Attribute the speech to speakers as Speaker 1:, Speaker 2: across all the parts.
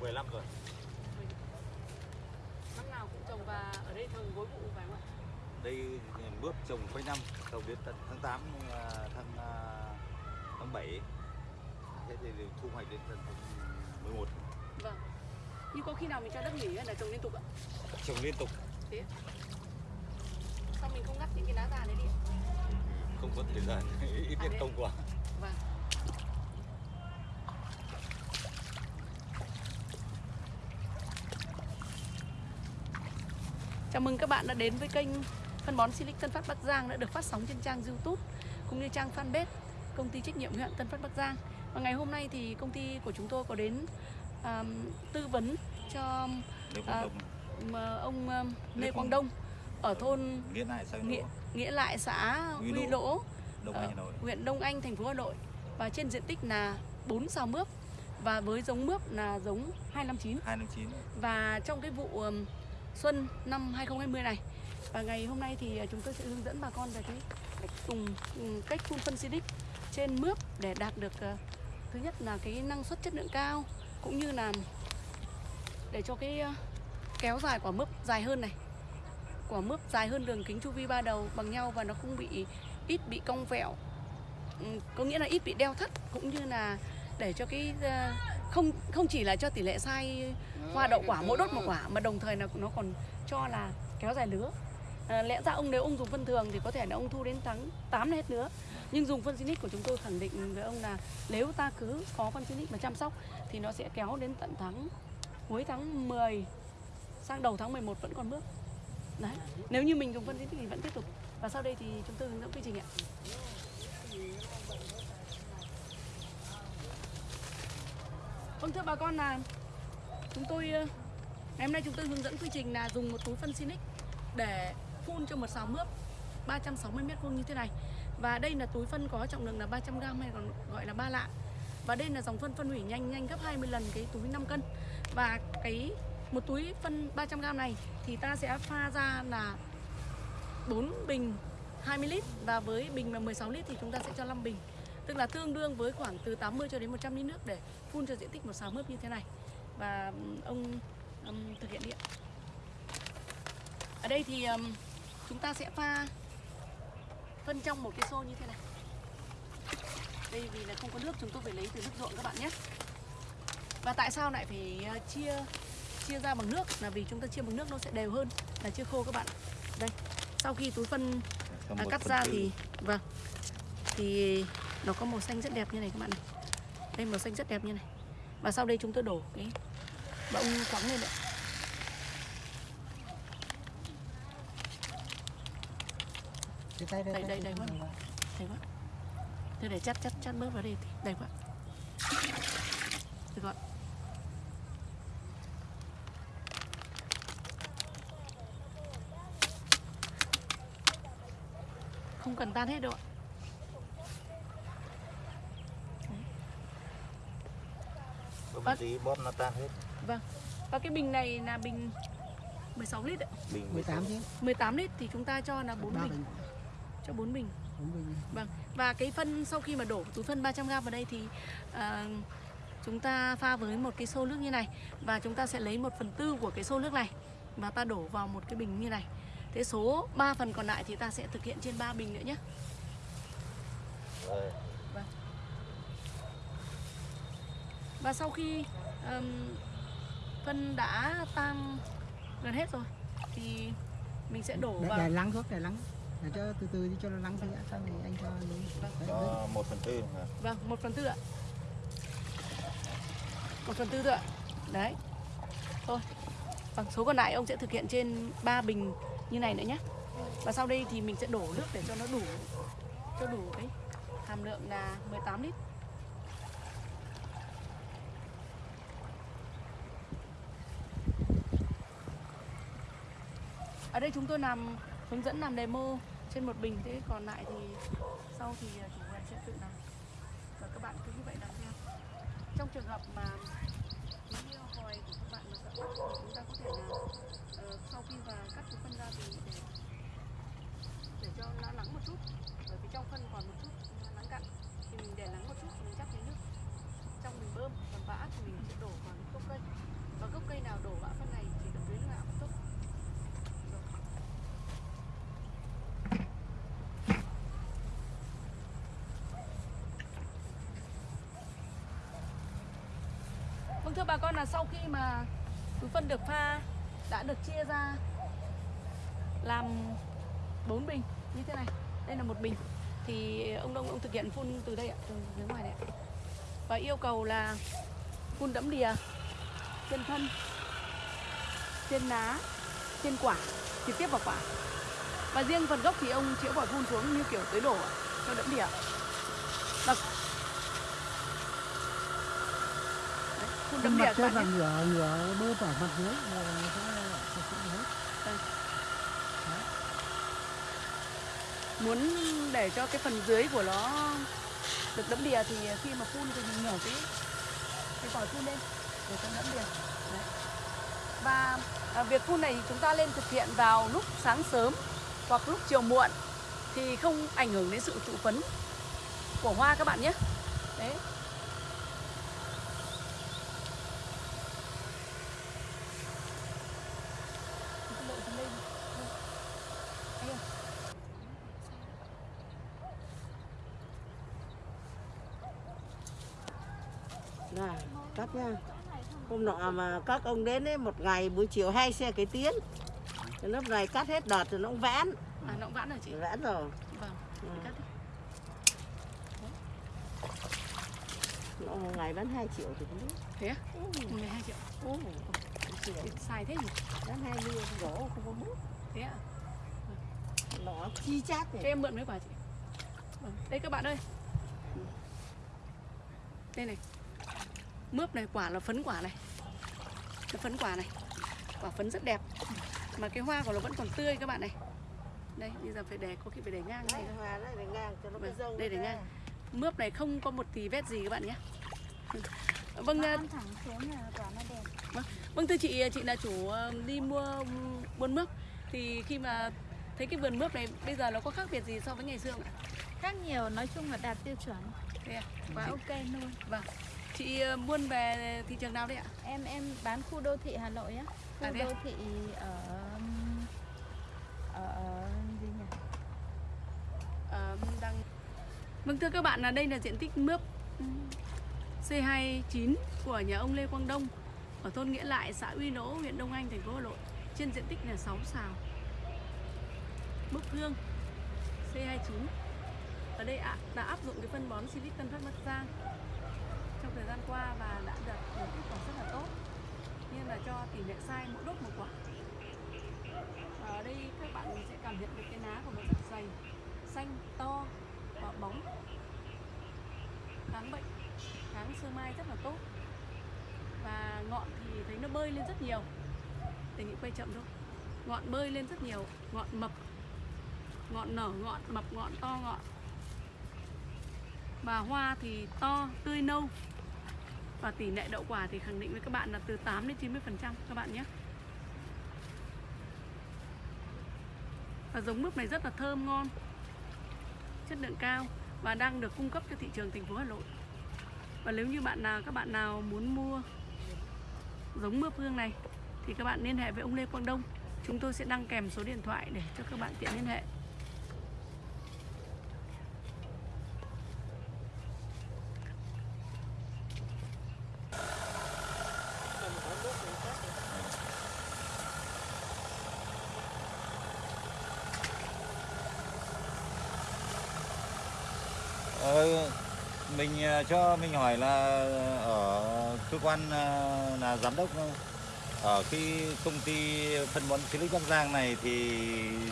Speaker 1: 15 rồi.
Speaker 2: Năm nào cũng trồng và ở đây thường gối vụ phải không ạ?
Speaker 1: Đây mướp trồng quanh năm, trồng đến tận tháng 8 à, tháng à, tháng 7. Thế thì thu hoạch đến tận tháng 11.
Speaker 2: Vâng. Nhưng có khi nào mình cho đất nghỉ hay là trồng liên tục ạ?
Speaker 1: Trồng liên tục,
Speaker 2: Thế? Sao mình không ngắt những cái lá già đấy đi ạ?
Speaker 1: không có thời gian, ít
Speaker 2: À,
Speaker 1: nhất công quá.
Speaker 2: Vâng. Chào mừng các bạn đã đến với kênh phân bón Silic Tân Phát Bắc Giang đã được phát sóng trên trang YouTube cũng như trang fanpage công ty trách nhiệm hữu hạn Tân Phát Bắc Giang. Và ngày hôm nay thì công ty của chúng tôi có đến um, tư vấn cho mà ông um,
Speaker 1: Lê Quang-
Speaker 2: Đông ở thôn
Speaker 1: nghĩa lại sang
Speaker 2: nghĩa, nghĩa lại xã
Speaker 1: Huy Lỗ,
Speaker 2: Lỗ
Speaker 1: Đông Anh Nội.
Speaker 2: huyện Đông Anh, thành phố Hà Nội và trên diện tích là 4 sào mướp và với giống mướp là giống 259
Speaker 1: 259.
Speaker 2: và trong cái vụ ừm, xuân năm 2020 này. Và ngày hôm nay thì à, chúng tôi sẽ hướng dẫn bà con về cái cách cùng ừ, cách phun phân Silic trên mướp để đạt được ờ, thứ nhất là cái năng suất chất lượng cao, cũng như là để cho cái ờ, kéo dài quả mướp dài hơn này. Quả mướp dài hơn đường kính chu vi ba đầu bằng nhau và nó không bị ít bị cong vẹo. Ừ, có nghĩa là ít bị đeo thắt, cũng như là để cho cái ờ, không không chỉ là cho tỷ lệ sai hoa đậu quả mỗi đốt một quả mà đồng thời là nó còn cho là kéo dài lứa. À, lẽ ra ông nếu ông dùng phân thường thì có thể là ông thu đến tháng 8 là hết lứa. Nhưng dùng phân Sinic của chúng tôi khẳng định với ông là nếu ta cứ có phân Sinic mà chăm sóc thì nó sẽ kéo đến tận tháng cuối tháng 10 sang đầu tháng 11 vẫn còn bước. Đấy nếu như mình dùng phân Sinic thì vẫn tiếp tục. Và sau đây thì chúng tôi hướng dẫn quy trình ạ Vâng thưa bà con là chúng tôi ờ, ngày hôm nay chúng tôi hướng dẫn quy trình là dùng một túi phân Sinic để phun cho một sào mướp 360 mét vuông như thế này. Và đây là túi phân có trọng lượng là 300 g hay còn gọi là ba lạ. Và đây là dòng phân phân hủy nhanh nhanh gấp 20 lần cái túi 5 cân. Và cái, một túi phân 300 g này thì ta sẽ pha ra là 4 bình 20 lít và với bình là 16 lít thì chúng ta sẽ cho 5 bình. Tức là tương đương với khoảng từ 80 cho đến 100 lít nước để phun cho diện tích một sào mướp như thế này. Và ông ừm, thực hiện điện. Ở đây thì ừm, chúng ta sẽ pha phân trong một cái xô như thế này. Đây vì là không có nước chúng tôi phải lấy từ nước ruộng các bạn nhé. Và tại sao lại phải ờ, chia chia ra bằng nước là vì chúng ta chia bằng nước nó sẽ đều hơn là chia khô các bạn. Đây. Sau khi túi phân à, cắt ra thì vâng thì nó có màu xanh rất đẹp như này các bạn này. Đây màu xanh rất đẹp như này. Và sau đây chúng tôi đổ cái bông khoáng lên ạ.
Speaker 3: Đây,
Speaker 2: Đây, đây, đây, vâng. đây. quá. Thế để chắt chắt chắt bớt vào đây thì đây quá. Được rồi. Không cần tan hết đâu ạ
Speaker 1: Bấm
Speaker 2: Bắt-
Speaker 1: tí bóp nó tan hết.
Speaker 2: Vâng. Và cái bình này là bình 16 lít ạ.
Speaker 1: Bình
Speaker 3: 18 chứ
Speaker 2: 18 lít thì chúng ta cho là 4
Speaker 3: Ba
Speaker 2: bình, cho 4 bình.
Speaker 3: bốn bình
Speaker 2: Vâng. Và cái phân sau khi mà đổ túi phân 300g vào đây thì à, chúng ta pha với một cái xô nước như này và chúng ta sẽ lấy 1 phần tư của cái xô nước này và ta đổ vào một cái bình như này. Thế số 3 phần còn lại thì ta sẽ thực hiện trên 3 bình nữa nhé.
Speaker 1: Rồi.
Speaker 2: Và sau khi ừm, phân đã tan gần hết rồi thì mình sẽ đổ
Speaker 3: để,
Speaker 2: vào
Speaker 3: để lắng thuốc để lắng. Để cho từ từ đi cho nó lắng thì đã xong thì anh cho đấy, đấy.
Speaker 1: Cho 1 phần tư hả?
Speaker 2: Vâng, một phần tư ạ. Một phần tư thôi ạ. Đấy. Thôi. Vâng, số còn lại ông sẽ thực hiện trên 3 bình như này nữa nhé Và sau đây thì mình sẽ đổ nước để cho nó đủ Cho đủ cái hàm lượng là 18 lít Ở đây chúng tôi làm hướng dẫn làm demo trên một bình, Thế còn lại thì sau thì à, chủ vườn sẽ tự làm và các bạn cứ như vậy làm theo trong trường hợp mà cái hồi của các bạn mà sợ thì chúng ta có thể là ờ, sau khi và cắt cái phân ra thì để để cho nó nắng một chút bởi vì trong phân còn một chút nắng cặn thì mình để nắng một chút mình chắc lấy nước trong mình bơm còn vã thì mình sẽ đổ vào những gốc cây thưa bà con là sau khi mà túi phân được pha đã được chia ra làm 4 bình như thế này. Đây là một bình thì ông Đông ông thực hiện phun từ đây ạ, từ phía ngoài này ạ. Và yêu cầu là phun đẫm đìa trên thân, trên lá, trên quả, trực tiếp vào quả. Và riêng phần gốc thì ông chĩa vòi phun xuống như kiểu tưới đổ cho đẫm đìa. Đìa
Speaker 3: mặt
Speaker 2: quả
Speaker 3: là ngửa ngửa bơ vào mặt dưới. Là sẽ sẽ hết
Speaker 2: muốn để cho cái phần dưới của nó được đẫm đìa thì khi mà phun thì mình nhỏ cái cái vòi phun lên để cho đẫm đìa. Đấy. và à, việc phun này chúng ta lên thực hiện vào lúc sáng sớm hoặc lúc chiều muộn thì không ảnh hưởng đến sự trụ phấn của hoa các bạn nhé. Đấy Cái độ thì lên. Đây. Đây.
Speaker 4: Này, cắt nha. Hôm nọ mà các ông đến ấy, một ngày buổi chiều hai xe cái tiến. Cái lúc này cắt hết đợt rồi nó cũng vãn.
Speaker 2: à nó cũng vãn rồi chị
Speaker 4: Vãn rồi.
Speaker 2: vâng
Speaker 4: Ừ.
Speaker 2: thì cắt đi.
Speaker 4: Nó một ngày bán 2 triệu thì cũng biết.
Speaker 2: thế á
Speaker 4: Ừ.
Speaker 2: 12 triệu
Speaker 4: Ừ. triệu.
Speaker 2: Thì xài thế nhỉ
Speaker 4: Bán 20 gỗ không có bút.
Speaker 2: thế ạ
Speaker 4: Nó chi chát
Speaker 2: cho
Speaker 4: này.
Speaker 2: em mượn mấy quả chị vâng. đây các bạn ơi đây này mướp này quả là phấn quả này. Cái phấn quả này quả phấn rất đẹp. Mà cái hoa của nó vẫn còn tươi các bạn này. Đây bây giờ phải để có khi phải để ngang này.
Speaker 4: Đây, hoa đấy để ngang cho nó
Speaker 2: Vâng,
Speaker 4: rông
Speaker 2: đây để ngang. mướp này không có một tí vết gì các bạn nhé. Vâng à,
Speaker 5: thẳng xuống là quả nó đẹp.
Speaker 2: Vâng. Thưa chị, chị là chủ ờ, đi mua buôn mướp. Thì khi mà thấy cái vườn mướp này bây giờ nó có khác biệt gì so với ngày xưa không ạ?
Speaker 5: Khác nhiều, nói chung là đạt tiêu chuẩn.
Speaker 2: Thế à?
Speaker 5: Quá
Speaker 2: Chị-
Speaker 5: ok luôn.
Speaker 2: Vâng Chị ờ, buôn về thị trường nào đấy ạ?
Speaker 5: Em em bán khu đô thị Hà Nội á Khu
Speaker 2: À, à?
Speaker 5: đô thị ở ở, gì nhỉ?
Speaker 2: Ờ, đang... Vâng thưa các bạn là đây là diện tích mướp ừm, C29 của nhà ông Lê Quang Đông ở thôn Nghĩa Lại, xã Uy Nỗ, huyện Đông Anh, thành phố Hà Nội. Trên diện tích là 6 sào. Mướp hương C29. Ở đây ạ đã áp dụng cái phân bón Silic Tân Phát Bắc Giang trong thời gian qua và đã đạt được kết quả rất là tốt. nhưng là cho tỷ lệ sai mỗi đốt một quả. Và ở đây các bạn sẽ cảm nhận được cái lá của nó rất dày, xanh, to và bóng. Kháng bệnh, kháng sơ mai rất là tốt. Và ngọn thì thấy nó bơi lên rất nhiều. Đề nghị quay chậm thôi. Ngọn bơi lên rất nhiều, ngọn mập, ngọn nở ngọn, mập ngọn, to ngọn. Và hoa thì to, tươi nâu. Và tỷ lệ đậu quả thì khẳng định với các bạn là từ 8 đến 90% các bạn nhé. Và giống mướp này rất là thơm, ngon, Chất lượng cao Và đang được cung cấp cho thị trường thành phố Hà Nội. Và nếu như bạn nào, các bạn nào muốn mua giống mướp hương này Thì các bạn liên hệ với ông Lê Quang Đông. Chúng tôi sẽ đăng kèm số điện thoại để cho các bạn tiện liên hệ.
Speaker 1: Ờ, mình ờ, cho mình hỏi là ở cơ quan ờ, là giám đốc ờ, ở cái công ty phân bón Silic Bắc Giang này thì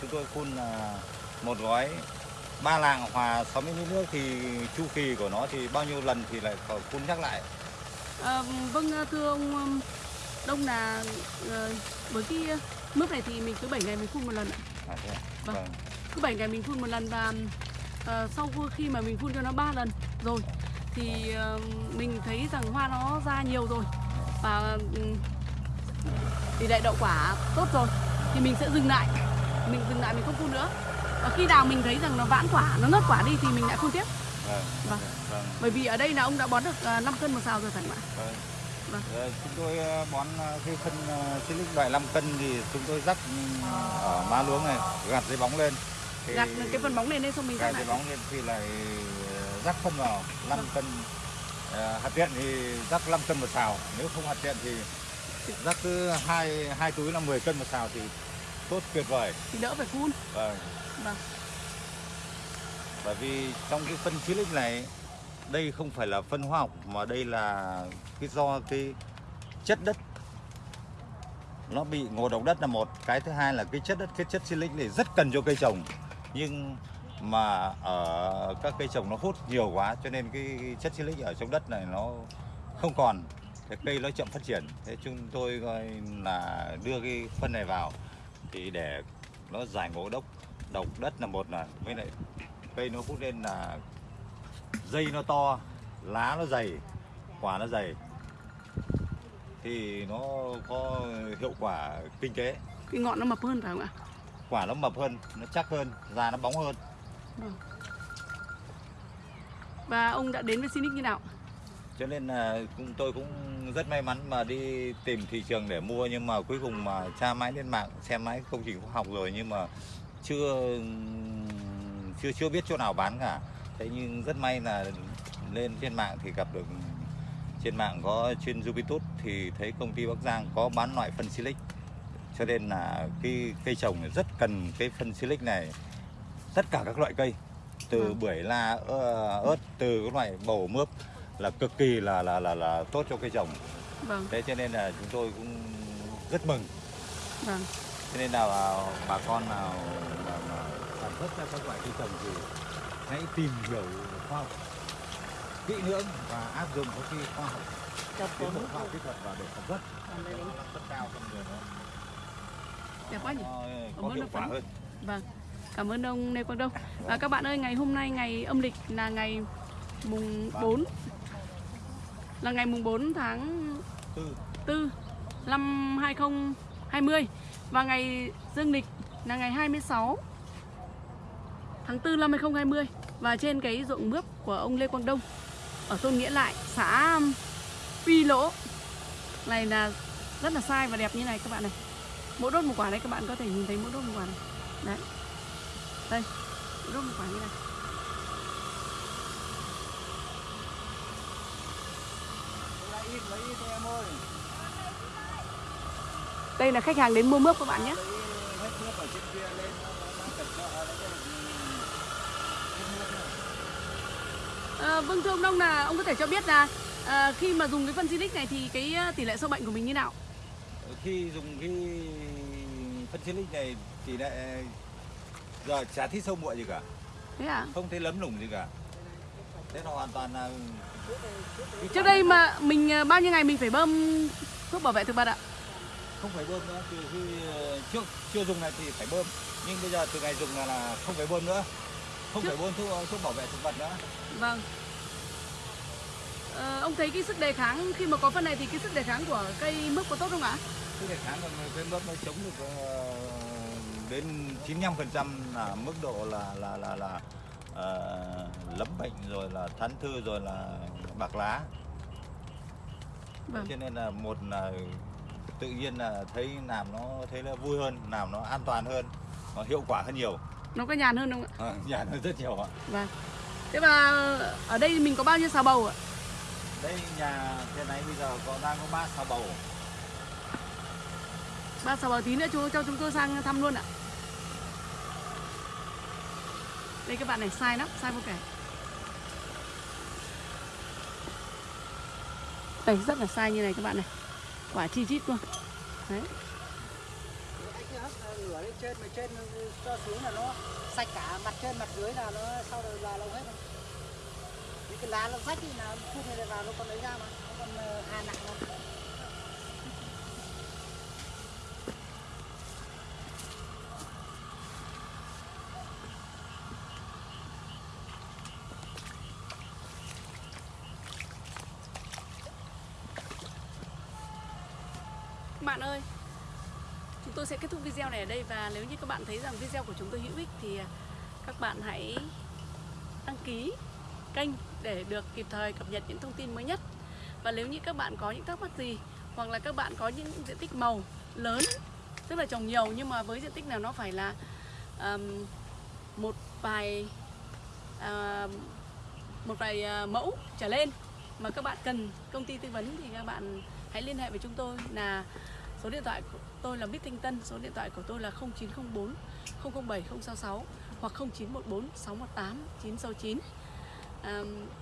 Speaker 1: chúng tôi phun là một gói ba lạng hòa 60 lít nước thì chu kỳ của nó thì bao nhiêu lần thì lại phun nhắc lại
Speaker 2: à, Vâng thưa ông Đông là với cái mướp này thì mình cứ 7 ngày mình phun một lần ạ
Speaker 1: à, thế?
Speaker 2: Vâng.
Speaker 1: vâng.
Speaker 2: cứ 7 ngày mình phun một lần và ờ, sau khi mà mình phun cho nó 3 lần rồi thì ờ, mình thấy rằng hoa nó ra nhiều rồi và ừm, tỷ lệ đậu quả tốt rồi thì mình sẽ dừng lại mình dừng lại mình không phun nữa và khi nào mình thấy rằng nó vãn quả nó nớt quả đi thì mình lại phun tiếp
Speaker 1: Vâng.
Speaker 2: Vâng.
Speaker 1: Vâng.
Speaker 2: bởi vì ở đây là ông đã bón được 5 cân một sào rồi phải không ạ
Speaker 1: Vâng.
Speaker 2: Vâng.
Speaker 1: Ờ, Chúng tôi ờ, bón ờ, cái phân ờ, Silic loại 5 cân thì chúng tôi rắc ừ, ở má luống này, gạt dây bóng lên. Thì
Speaker 2: gạt cái phần bóng này lên xong mình
Speaker 1: gạt dây
Speaker 2: lại.
Speaker 1: bóng lên thì lại ờ, rắc phân vào 5
Speaker 2: Vâng.
Speaker 1: cân. Ờ, hạt tiện thì rắc 5 cân một xào nếu không hạt tiện thì rắc cứ hai hai túi là 10 cân một xào thì tốt tuyệt vời.
Speaker 2: Thì đỡ phải phun.
Speaker 1: Vâng.
Speaker 2: Vâng.
Speaker 1: Bởi vì trong cái phân silic này đây không phải là phân hóa học mà đây là cái do cái chất đất. Nó bị ngộ độc đất là một cái thứ hai là cái chất đất cái chất silic này rất cần cho cây trồng nhưng mà ở các cây trồng nó hút nhiều quá, cho nên cái chất silic ở trong đất này nó không còn. Cái cây nó chậm phát triển. Thế chúng tôi coi là đưa cái phân này vào thì để nó giải ngộ độc độc đất là một là với lại cây nó hút lên là dây nó to, lá nó dày, quả nó dày. Thì nó có hiệu quả kinh tế.
Speaker 2: Cái ngọn nó mập hơn phải không ạ?
Speaker 1: Quả nó mập hơn nó chắc hơn da nó bóng hơn.
Speaker 2: Và ông đã đến với Sinic như nào?
Speaker 1: Cho nên là cũng tôi cũng rất may mắn mà đi tìm thị trường để mua nhưng mà cuối cùng mà tra mãi lên mạng xem mãi công trình khoa học rồi nhưng mà chưa chưa chưa biết chỗ nào bán cả. Thế nhưng rất may là lên trên mạng thì gặp được trên mạng có trên Jupitus thì thấy công ty Bắc Giang có bán loại phân silic cho nên là cái cây trồng rất cần cái phân silic này. Tất cả các loại cây từ
Speaker 2: Vâng.
Speaker 1: bưởi la ớt từ các loại bầu mướp là cực kỳ là là là là tốt cho cây trồng.
Speaker 2: Vâng.
Speaker 1: Thế cho nên là chúng tôi cũng rất mừng.
Speaker 2: Vâng.
Speaker 1: Cho nên là bà con nào sản xuất ra các loại cây trồng thì hãy tìm hiểu khoa học kỹ lưỡng và áp dụng các cái khoa học tiến bộ khoa học kỹ thuật vào để sản xuất. Suất cao trong người
Speaker 2: đẹp quá nhỉ? Cảm
Speaker 1: có
Speaker 2: ơn
Speaker 1: hiệu
Speaker 2: ông
Speaker 1: quả hơn.
Speaker 2: Vâng, cảm ơn ông Lê Quang Đông. À, các bạn ơi, ngày hôm nay ngày âm lịch là ngày mùng 4 là ngày mùng 4 tháng
Speaker 1: tư.
Speaker 2: 4 năm 2020 và ngày dương lịch là ngày 26 tháng 4 năm 2020 và trên cái ruộng mướp của ông Lê Quang Đông ở thôn Nghĩa Lại, xã Phi Lỗ. Này là rất là sai và đẹp như này các bạn này. Mỗi đốt một quả đấy các bạn có thể nhìn thấy mỗi đốt một quả này. Đấy. Đây, mỗi đốt một quả như này. Đây là khách hàng đến mua mướp các bạn nhé. À, vâng thưa ông Đông là ông có thể cho biết là à, khi mà dùng cái phân Silic này thì cái ờ, tỷ lệ sâu bệnh của mình như nào?
Speaker 1: Khi dùng cái phân silic này thì lại giờ chả thấy sâu muội gì cả
Speaker 2: Thế à?
Speaker 1: không thấy lấm lủng gì cả thế nó hoàn toàn là
Speaker 2: Trước đây mà mình à, bao nhiêu ngày mình phải bơm thuốc bảo vệ thực vật ạ?
Speaker 1: không phải bơm nữa từ khi ờ, trước chưa dùng này thì phải bơm nhưng bây giờ từ ngày dùng là, là không phải bơm nữa không
Speaker 2: Trước-
Speaker 1: phải bơm thuốc thuốc bảo vệ thực vật nữa
Speaker 2: Vâng. Ờ, ông thấy cái sức đề kháng khi mà có phân này thì cái sức đề kháng của cây mướp có tốt không ạ?
Speaker 1: cái đề kháng của cái mướp nó chống được ờ, đến 95% là mức độ là là là là ờ, lấm bệnh rồi là thán thư rồi là bạc lá
Speaker 2: Vâng.
Speaker 1: cho nên là một là tự nhiên là thấy làm nó thấy nó vui hơn làm nó an toàn hơn nó hiệu quả hơn nhiều
Speaker 2: Nó có nhàn hơn không ạ?
Speaker 1: à, nhàn hơn rất nhiều ạ
Speaker 2: Vâng. Thế và ở đây mình có bao nhiêu xào bầu ạ?
Speaker 1: Đây nhà hiện nay bây giờ có đang có ba sao bầu
Speaker 2: Ba xào bầu tí nữa chú cho chúng tôi sang thăm luôn ạ. Đây các bạn này sai lắm, sai vô kể. Đây rất là sai như này các bạn này. Quả chi chít luôn. Đấy.
Speaker 3: lửa lên trên mà trên cho xuống là nó sạch cả mặt trên mặt dưới là nó sau đó là lâu hết rồi cái lá nó rách thì là phun này vào nó còn lấy ra mà nó còn ờ, hà nặng đâu
Speaker 2: bạn ơi, chúng tôi sẽ kết thúc video này ở đây và nếu như các bạn thấy rằng video của chúng tôi hữu ích thì ờ, các bạn hãy đăng ký kênh để được kịp thời cập nhật những thông tin mới nhất. Và nếu như các bạn có những thắc mắc gì hoặc là các bạn có những diện tích màu lớn, tức là trồng nhiều nhưng mà với diện tích nào nó phải là um, một vài uh, một vài uh, mẫu trở lên mà các bạn cần công ty tư vấn thì các bạn hãy liên hệ với chúng tôi là số điện thoại của tôi là bích Thanh Tân, số điện thoại của tôi là 0904 007 066 hoặc 0914 618 969.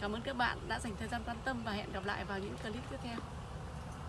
Speaker 2: Cảm ơn các bạn đã dành thời gian quan tâm và hẹn gặp lại vào những clip tiếp theo.